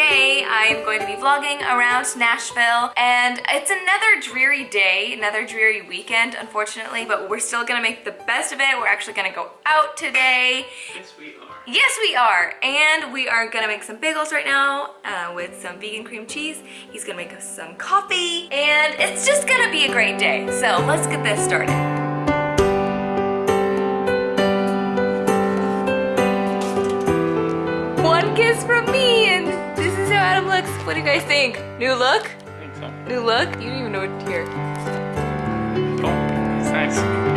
am going to be vlogging around Nashville and it's another dreary day, another dreary weekend unfortunately, but we're still gonna make the best of it. We're actually gonna go out today. Yes, we are. Yes, we are. And we are gonna make some bagels right now uh, with some vegan cream cheese. He's gonna make us some coffee and it's just gonna be a great day. So let's get this started. One kiss from me and this is how Adam looks. What do you guys think? New look? I think so. New look? You don't even know what to hear. Oh, it's nice.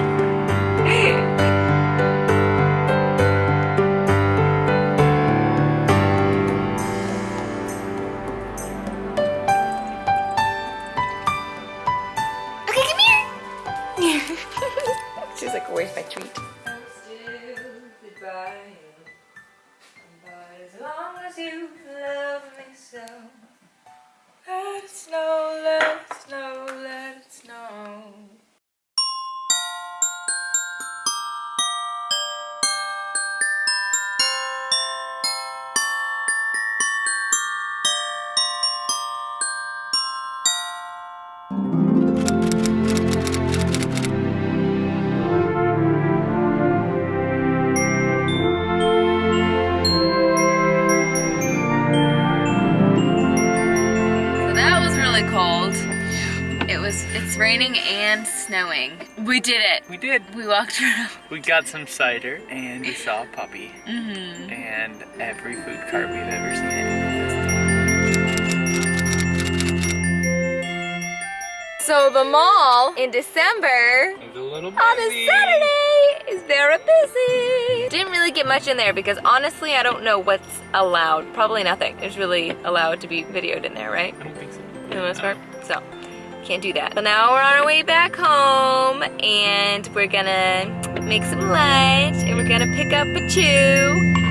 Cold. It was, it's raining and snowing. We did it. We did. We walked around. We got some cider and we saw a puppy Mm-hmm. and every food cart we've ever seen. So the mall in December It a little busy. on a Saturday is very busy. Didn't really get much in there because honestly I don't know what's allowed. Probably nothing is really allowed to be videoed in there, right? I don't think so. For the most part. So can't do that. So now we're on our way back home and we're gonna make some lunch and we're gonna pick up a chew.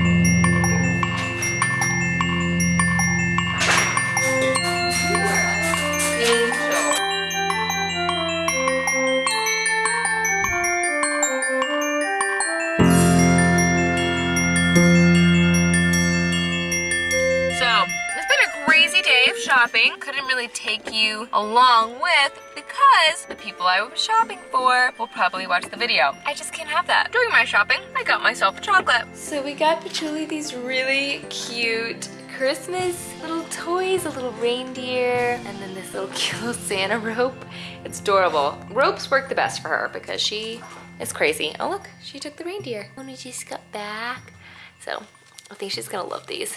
Of shopping. Couldn't really take you along with because the people I was shopping for will probably watch the video. I just can't have that. During my shopping, I got myself a chocolate. So we got Patchouli these really cute Christmas little toys, a little reindeer, and then this little cute little Santa rope. It's adorable. Ropes work the best for her because she is crazy. Oh look, she took the reindeer. When we just got back. So I think she's gonna love these.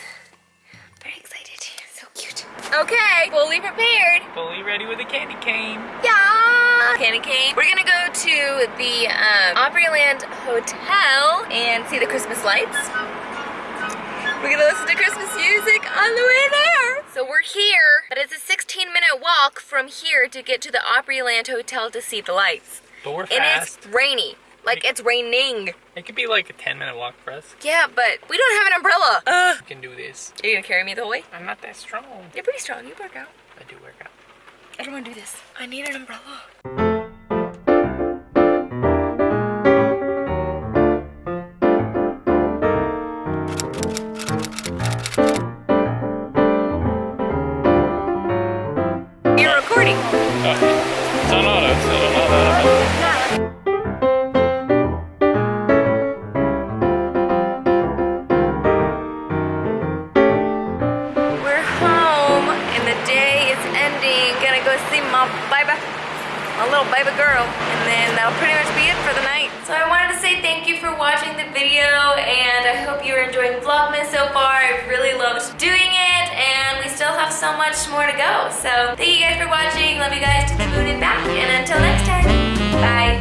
Okay, fully prepared. Fully ready with a candy cane. Yeah! Candy cane. We're gonna go to the um, Opryland Hotel and see the Christmas lights. We're gonna listen to Christmas music on the way there. So we're here, but it's a 16 minute walk from here to get to the Opryland Hotel to see the lights. But we're And fast. it's rainy. Like it's raining. It could be like a 10 minute walk for us. Yeah, but we don't have an umbrella. Uh, We can do this. are you gonna carry me the whole way? I'm not that strong. You're pretty strong. You work out. I do work out. I don't want to do this. I need an umbrella. Gonna go see my baby, my little baby girl. And then that'll pretty much be it for the night. So I wanted to say thank you for watching the video and I hope you're enjoying Vlogmas so far. I really loved doing it and we still have so much more to go. So thank you guys for watching. Love you guys to the moon and back. And until next time, bye.